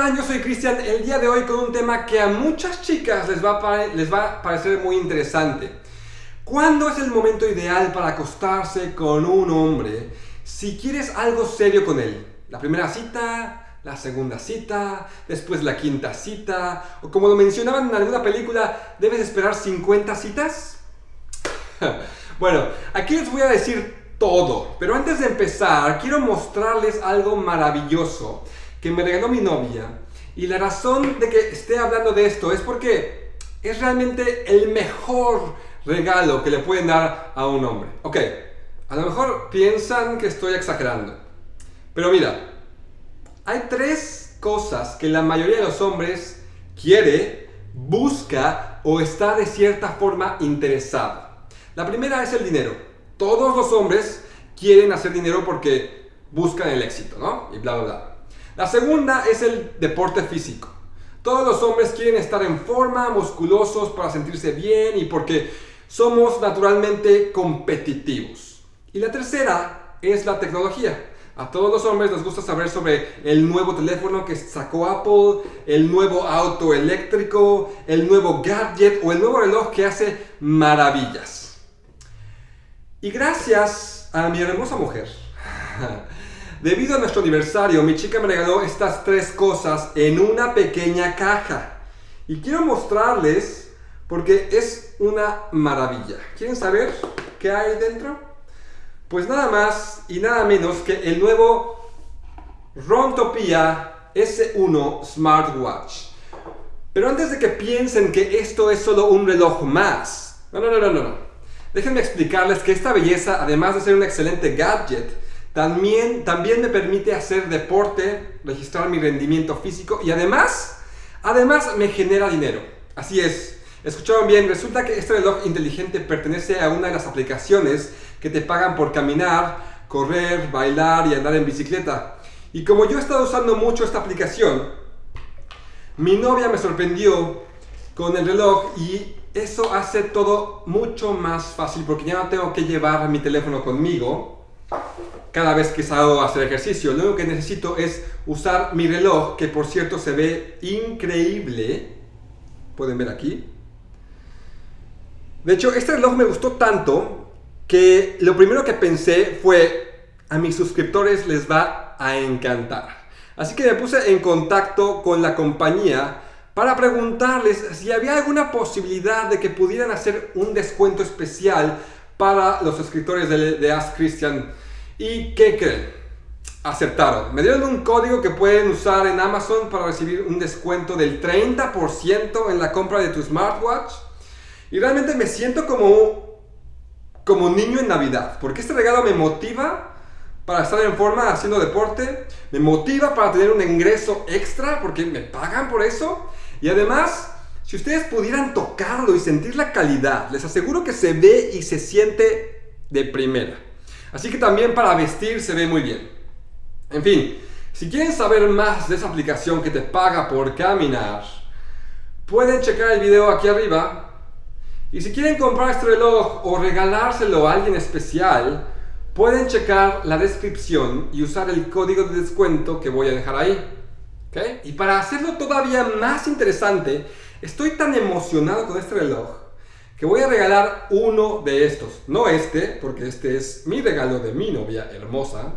Hola. Yo soy Cristian, el día de hoy con un tema que a muchas chicas les va, a les va a parecer muy interesante. ¿Cuándo es el momento ideal para acostarse con un hombre si quieres algo serio con él? ¿La primera cita? ¿La segunda cita? ¿Después la quinta cita? ¿O como lo mencionaban en alguna película, debes esperar 50 citas? bueno, aquí les voy a decir todo, pero antes de empezar quiero mostrarles algo maravilloso que me regaló mi novia. Y la razón de que esté hablando de esto es porque es realmente el mejor regalo que le pueden dar a un hombre. Ok, a lo mejor piensan que estoy exagerando. Pero mira, hay tres cosas que la mayoría de los hombres quiere, busca o está de cierta forma interesado. La primera es el dinero. Todos los hombres quieren hacer dinero porque buscan el éxito, ¿no? Y bla, bla, bla. La segunda es el deporte físico. Todos los hombres quieren estar en forma, musculosos para sentirse bien y porque somos naturalmente competitivos. Y la tercera es la tecnología. A todos los hombres les gusta saber sobre el nuevo teléfono que sacó Apple, el nuevo auto eléctrico, el nuevo gadget o el nuevo reloj que hace maravillas. Y gracias a mi hermosa mujer, Debido a nuestro aniversario, mi chica me regaló estas tres cosas en una pequeña caja. Y quiero mostrarles porque es una maravilla. ¿Quieren saber qué hay dentro? Pues nada más y nada menos que el nuevo Rontopia S1 Smartwatch. Pero antes de que piensen que esto es solo un reloj más, no, no, no, no, no. Déjenme explicarles que esta belleza, además de ser un excelente gadget, también, también me permite hacer deporte, registrar mi rendimiento físico y además, además me genera dinero. Así es, escucharon bien, resulta que este reloj inteligente pertenece a una de las aplicaciones que te pagan por caminar, correr, bailar y andar en bicicleta. Y como yo he estado usando mucho esta aplicación, mi novia me sorprendió con el reloj y eso hace todo mucho más fácil porque ya no tengo que llevar mi teléfono conmigo cada vez que salgo a hacer ejercicio. Lo único que necesito es usar mi reloj, que por cierto se ve increíble. Pueden ver aquí. De hecho, este reloj me gustó tanto que lo primero que pensé fue, a mis suscriptores les va a encantar. Así que me puse en contacto con la compañía para preguntarles si había alguna posibilidad de que pudieran hacer un descuento especial para los suscriptores de, de Ask Christian ¿Y qué creen? Aceptaron. Me dieron un código que pueden usar en Amazon para recibir un descuento del 30% en la compra de tu smartwatch. Y realmente me siento como, como niño en Navidad, porque este regalo me motiva para estar en forma haciendo deporte, me motiva para tener un ingreso extra, porque me pagan por eso. Y además, si ustedes pudieran tocarlo y sentir la calidad, les aseguro que se ve y se siente de primera. Así que también para vestir se ve muy bien. En fin, si quieren saber más de esa aplicación que te paga por caminar, pueden checar el video aquí arriba. Y si quieren comprar este reloj o regalárselo a alguien especial, pueden checar la descripción y usar el código de descuento que voy a dejar ahí. Y para hacerlo todavía más interesante, estoy tan emocionado con este reloj que voy a regalar uno de estos. No este, porque este es mi regalo de mi novia hermosa.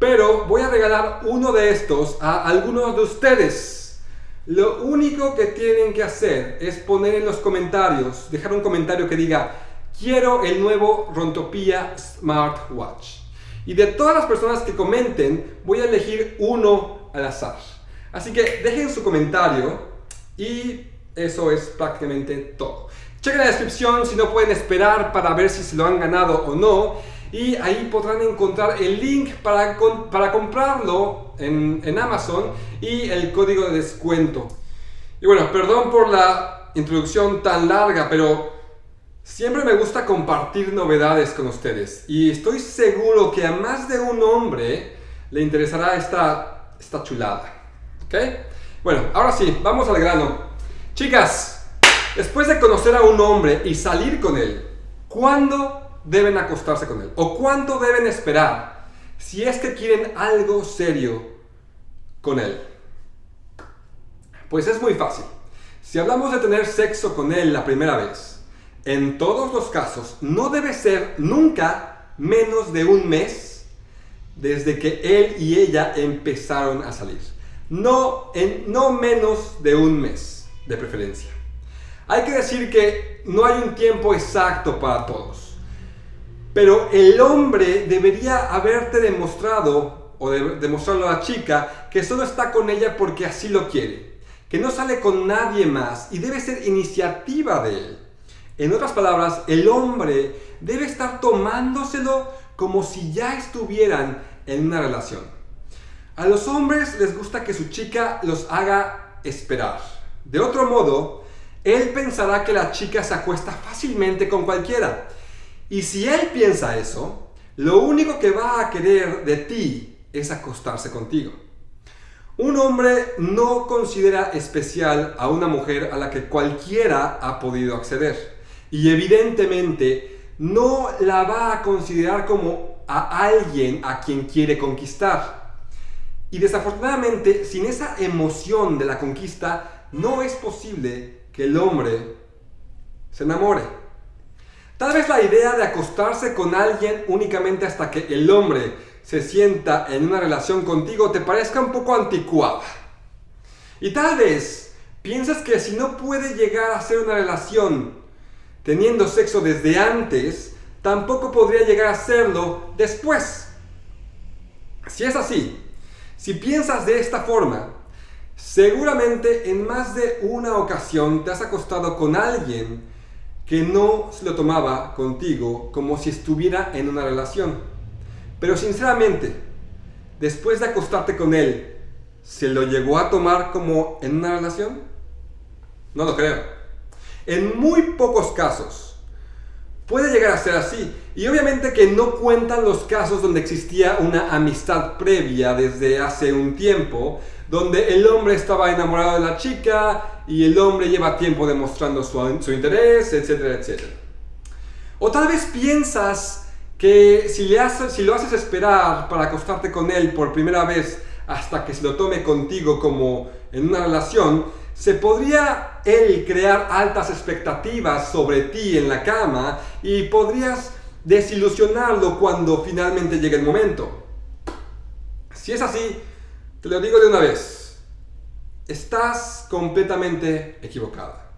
Pero voy a regalar uno de estos a algunos de ustedes. Lo único que tienen que hacer es poner en los comentarios, dejar un comentario que diga quiero el nuevo Rontopia Smartwatch. Y de todas las personas que comenten, voy a elegir uno al azar. Así que dejen su comentario y eso es prácticamente todo. Chequen la descripción si no pueden esperar para ver si se lo han ganado o no. Y ahí podrán encontrar el link para, para comprarlo en, en Amazon y el código de descuento. Y bueno, perdón por la introducción tan larga, pero siempre me gusta compartir novedades con ustedes. Y estoy seguro que a más de un hombre le interesará esta, esta chulada. ¿Ok? Bueno, ahora sí, vamos al grano. Chicas, Después de conocer a un hombre y salir con él, ¿cuándo deben acostarse con él? ¿O cuánto deben esperar si es que quieren algo serio con él? Pues es muy fácil. Si hablamos de tener sexo con él la primera vez, en todos los casos no debe ser nunca menos de un mes desde que él y ella empezaron a salir. No, en, no menos de un mes, de preferencia. Hay que decir que no hay un tiempo exacto para todos. Pero el hombre debería haberte demostrado, o de, demostrarlo a la chica, que solo está con ella porque así lo quiere. Que no sale con nadie más y debe ser iniciativa de él. En otras palabras, el hombre debe estar tomándoselo como si ya estuvieran en una relación. A los hombres les gusta que su chica los haga esperar. De otro modo, él pensará que la chica se acuesta fácilmente con cualquiera. Y si él piensa eso, lo único que va a querer de ti es acostarse contigo. Un hombre no considera especial a una mujer a la que cualquiera ha podido acceder. Y evidentemente no la va a considerar como a alguien a quien quiere conquistar. Y desafortunadamente, sin esa emoción de la conquista, no es posible que el hombre se enamore. Tal vez la idea de acostarse con alguien únicamente hasta que el hombre se sienta en una relación contigo te parezca un poco anticuada. Y tal vez piensas que si no puede llegar a ser una relación teniendo sexo desde antes, tampoco podría llegar a serlo después. Si es así, si piensas de esta forma, Seguramente en más de una ocasión te has acostado con alguien que no se lo tomaba contigo como si estuviera en una relación. Pero sinceramente, después de acostarte con él, ¿se lo llegó a tomar como en una relación? No lo creo. En muy pocos casos puede llegar a ser así. Y obviamente que no cuentan los casos donde existía una amistad previa desde hace un tiempo, donde el hombre estaba enamorado de la chica y el hombre lleva tiempo demostrando su, interés, etcétera, etcétera. O tal vez piensas que si, le haces, si lo haces esperar para acostarte con él por primera vez hasta que se lo tome contigo como en una relación, se podría él crear altas expectativas sobre ti en la cama y podrías desilusionarlo cuando finalmente llegue el momento. Si es así, te lo digo de una vez. Estás completamente equivocada.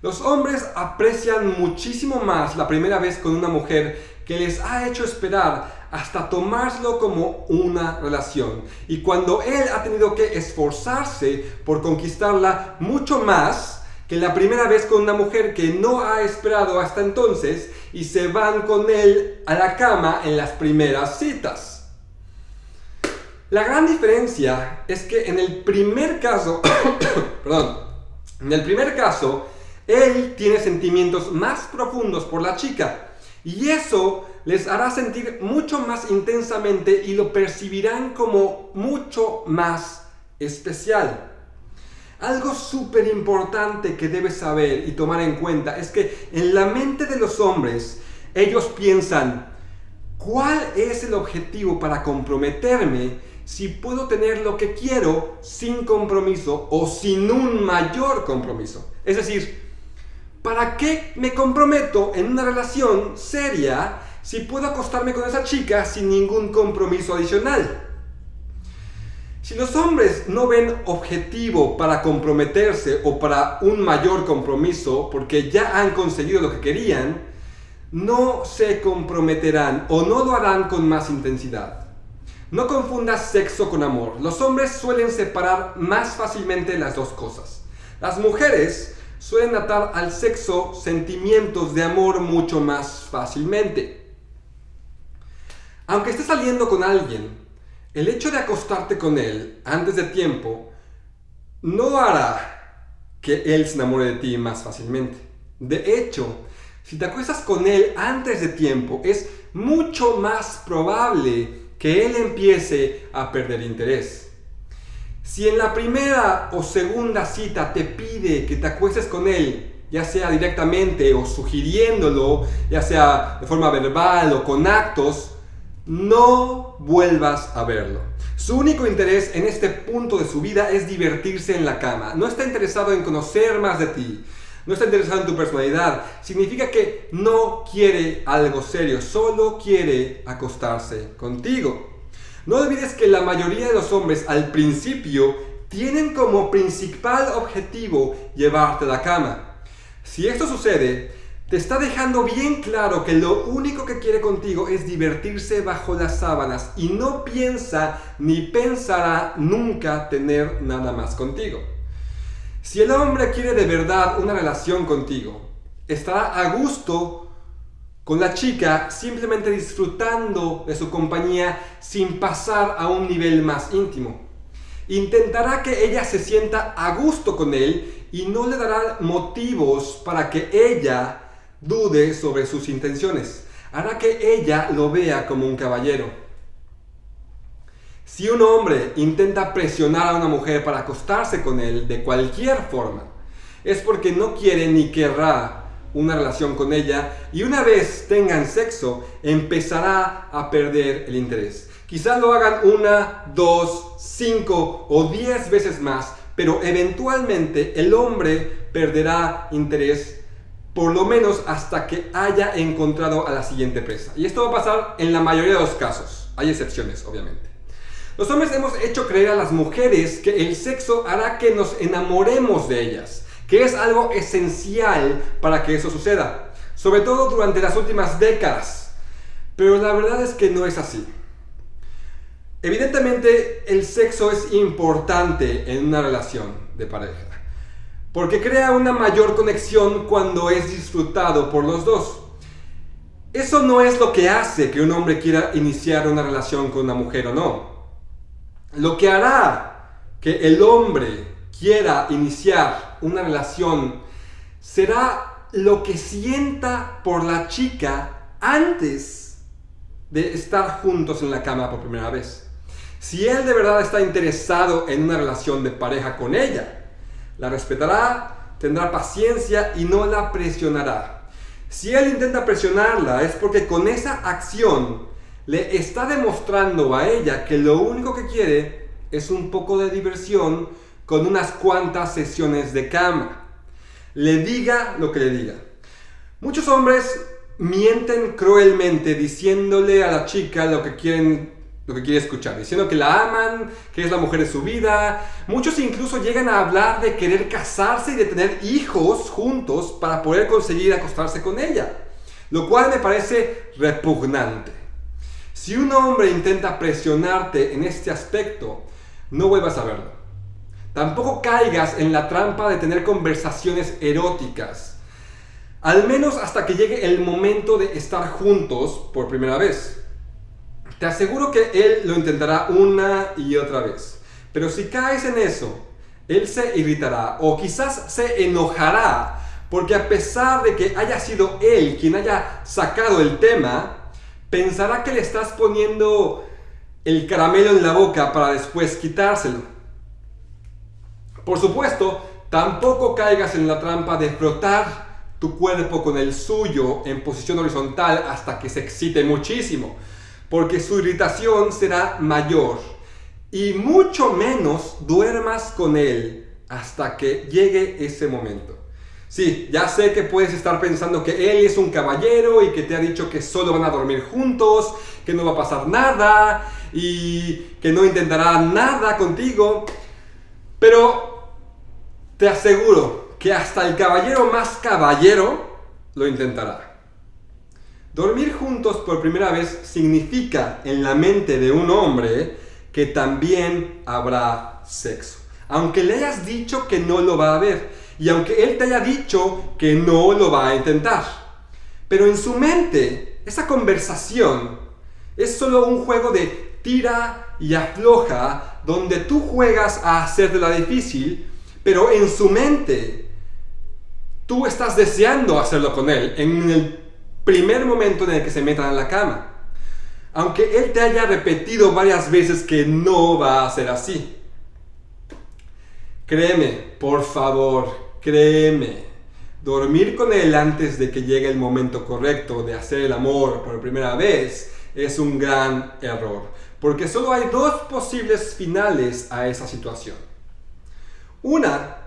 Los hombres aprecian muchísimo más la primera vez con una mujer que les ha hecho esperar hasta tomárselo como una relación. Y cuando él ha tenido que esforzarse por conquistarla mucho más que la primera vez con una mujer que no ha esperado hasta entonces y se van con él a la cama en las primeras citas. La gran diferencia es que en el primer caso, perdón, en el primer caso, él tiene sentimientos más profundos por la chica y eso les hará sentir mucho más intensamente y lo percibirán como mucho más especial. Algo súper importante que debes saber y tomar en cuenta es que en la mente de los hombres ellos piensan, ¿cuál es el objetivo para comprometerme si puedo tener lo que quiero sin compromiso o sin un mayor compromiso. Es decir, ¿para qué me comprometo en una relación seria si puedo acostarme con esa chica sin ningún compromiso adicional? Si los hombres no ven objetivo para comprometerse o para un mayor compromiso porque ya han conseguido lo que querían, no se comprometerán o no lo harán con más intensidad. No confundas sexo con amor. Los hombres suelen separar más fácilmente las dos cosas. Las mujeres suelen atar al sexo sentimientos de amor mucho más fácilmente. Aunque estés saliendo con alguien, el hecho de acostarte con él antes de tiempo no hará que él se enamore de ti más fácilmente. De hecho, si te acuestas con él antes de tiempo, es mucho más probable que él empiece a perder interés. Si en la primera o segunda cita te pide que te acuestes con él, ya sea directamente o sugiriéndolo, ya sea de forma verbal o con actos, no vuelvas a verlo. Su único interés en este punto de su vida es divertirse en la cama. No está interesado en conocer más de ti. No está interesado en tu personalidad. Significa que no quiere algo serio. Solo quiere acostarse contigo. No olvides que la mayoría de los hombres al principio tienen como principal objetivo llevarte a la cama. Si esto sucede, te está dejando bien claro que lo único que quiere contigo es divertirse bajo las sábanas y no piensa ni pensará nunca tener nada más contigo. Si el hombre quiere de verdad una relación contigo, estará a gusto con la chica simplemente disfrutando de su compañía sin pasar a un nivel más íntimo. Intentará que ella se sienta a gusto con él y no le dará motivos para que ella dude sobre sus intenciones. Hará que ella lo vea como un caballero. Si un hombre intenta presionar a una mujer para acostarse con él de cualquier forma, es porque no quiere ni querrá una relación con ella y una vez tengan sexo empezará a perder el interés. Quizás lo hagan una, dos, cinco o diez veces más, pero eventualmente el hombre perderá interés por lo menos hasta que haya encontrado a la siguiente presa. Y esto va a pasar en la mayoría de los casos. Hay excepciones, obviamente. Los hombres hemos hecho creer a las mujeres que el sexo hará que nos enamoremos de ellas, que es algo esencial para que eso suceda, sobre todo durante las últimas décadas. Pero la verdad es que no es así. Evidentemente, el sexo es importante en una relación de pareja porque crea una mayor conexión cuando es disfrutado por los dos. Eso no es lo que hace que un hombre quiera iniciar una relación con una mujer o no. Lo que hará que el hombre quiera iniciar una relación será lo que sienta por la chica antes de estar juntos en la cama por primera vez. Si él de verdad está interesado en una relación de pareja con ella, la respetará, tendrá paciencia y no la presionará. Si él intenta presionarla es porque con esa acción le está demostrando a ella que lo único que quiere es un poco de diversión con unas cuantas sesiones de cama. Le diga lo que le diga. Muchos hombres mienten cruelmente diciéndole a la chica lo que quieren lo que quiere escuchar, diciendo que la aman, que es la mujer de su vida. Muchos incluso llegan a hablar de querer casarse y de tener hijos juntos para poder conseguir acostarse con ella, lo cual me parece repugnante. Si un hombre intenta presionarte en este aspecto, no vuelvas a verlo. Tampoco caigas en la trampa de tener conversaciones eróticas, al menos hasta que llegue el momento de estar juntos por primera vez. Te aseguro que él lo intentará una y otra vez. Pero si caes en eso, él se irritará o quizás se enojará porque a pesar de que haya sido él quien haya sacado el tema, pensará que le estás poniendo el caramelo en la boca para después quitárselo. Por supuesto, tampoco caigas en la trampa de frotar tu cuerpo con el suyo en posición horizontal hasta que se excite muchísimo porque su irritación será mayor. Y mucho menos duermas con él hasta que llegue ese momento. Sí, ya sé que puedes estar pensando que él es un caballero y que te ha dicho que solo van a dormir juntos, que no va a pasar nada y que no intentará nada contigo. Pero te aseguro que hasta el caballero más caballero lo intentará. Dormir juntos por primera vez significa en la mente de un hombre que también habrá sexo. Aunque le hayas dicho que no lo va a ver y aunque él te haya dicho que no lo va a intentar. Pero en su mente, esa conversación es solo un juego de tira y afloja donde tú juegas a hacer de la difícil, pero en su mente tú estás deseando hacerlo con él en el primer momento en el que se metan en la cama. Aunque él te haya repetido varias veces que no va a ser así. Créeme, por favor, créeme. Dormir con él antes de que llegue el momento correcto de hacer el amor por primera vez es un gran error. porque solo hay dos posibles finales a esa situación. Una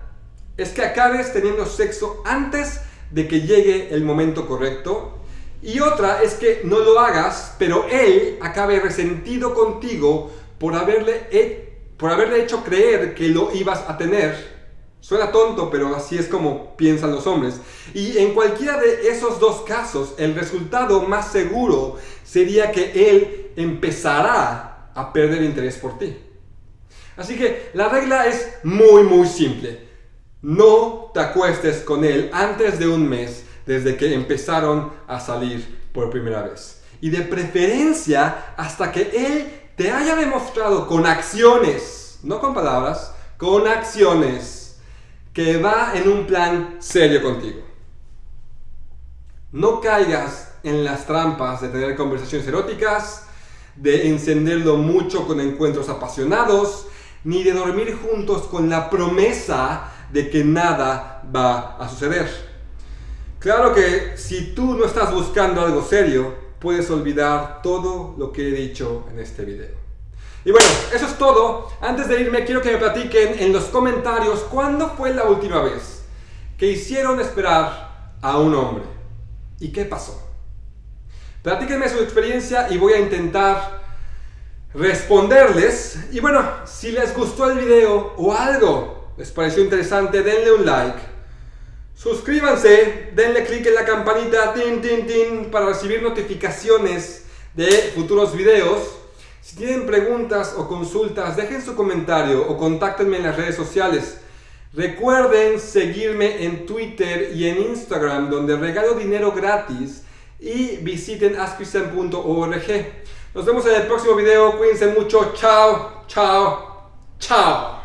es que acabes teniendo sexo antes de que llegue el momento correcto y otra es que no lo hagas, pero él acabe resentido contigo por haberle, por haberle hecho creer que lo ibas a tener. Suena tonto, pero así es como piensan los hombres. Y en cualquiera de esos dos casos, el resultado más seguro sería que él empezará a perder interés por ti. Así que la regla es muy muy simple. No te acuestes con él antes de un mes desde que empezaron a salir por primera vez. Y de preferencia hasta que él te haya demostrado con acciones, no con palabras, con acciones, que va en un plan serio contigo. No caigas en las trampas de tener conversaciones eróticas, de encenderlo mucho con encuentros apasionados, ni de dormir juntos con la promesa de que nada va a suceder. Claro que si tú no estás buscando algo serio, puedes olvidar todo lo que he dicho en este video. Y bueno, eso es todo. Antes de irme, quiero que me platiquen en los comentarios cuándo fue la última vez que hicieron esperar a un hombre. ¿Y qué pasó? Platíquenme su experiencia y voy a intentar responderles. Y bueno, si les gustó el video o algo les pareció interesante, denle un like. Suscríbanse, denle click en la campanita tin, tin, tin, para recibir notificaciones de futuros videos. Si tienen preguntas o consultas, dejen su comentario o contáctenme en las redes sociales. Recuerden seguirme en Twitter y en Instagram donde regalo dinero gratis y visiten askcristian.org. Nos vemos en el próximo video. Cuídense mucho. Chao, chao, chao.